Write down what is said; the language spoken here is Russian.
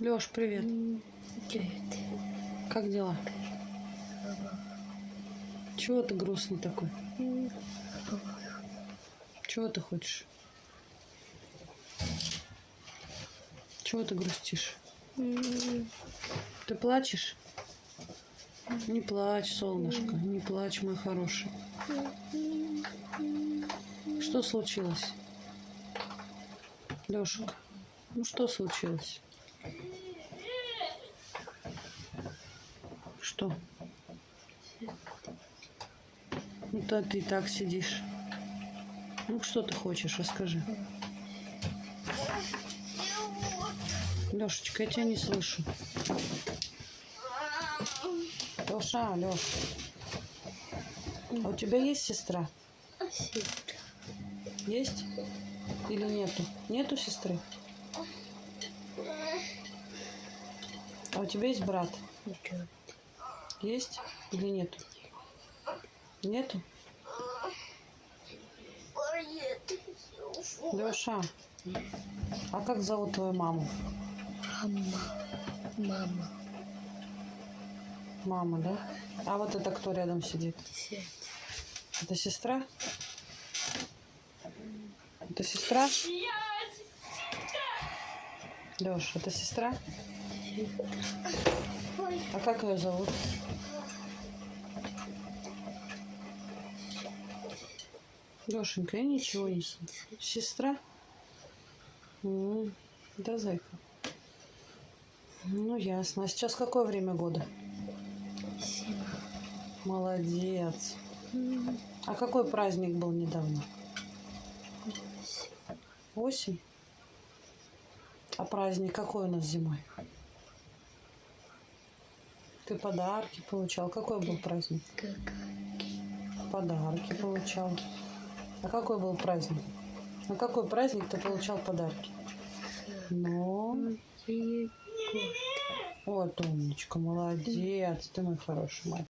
Леш, привет. Привет. Как дела? Чего ты грустный такой? Чего ты хочешь? Чего ты грустишь? Ты плачешь? Не плачь, солнышко, не плачь, мой хороший. Что случилось? Лешек, ну что случилось? Что? Ну, то ты так сидишь. Ну, что ты хочешь, расскажи. Лешечка, я тебя не слышу. Леша, Леш. А у тебя есть сестра? Есть? Или нету? Нету сестры? А у тебя есть брат? Есть или нету? Нету? Леша, а как зовут твою маму? Мама. Мама. Мама, да? А вот это кто рядом сидит? Это сестра? Это сестра? Леш, это сестра? А как ее зовут? Лешенька, я ничего не знаю. Сестра? М, Да, зайка. Ну, ясно. А сейчас какое время года? Зима. Молодец. А какой праздник был недавно? Осень? А праздник какой у нас зимой? Ты подарки получал? Какой был праздник? Подарки получал. А какой был праздник? На какой праздник ты получал подарки? Ну, Новый год. вот умничка, молодец, ты мой хороший мальчик.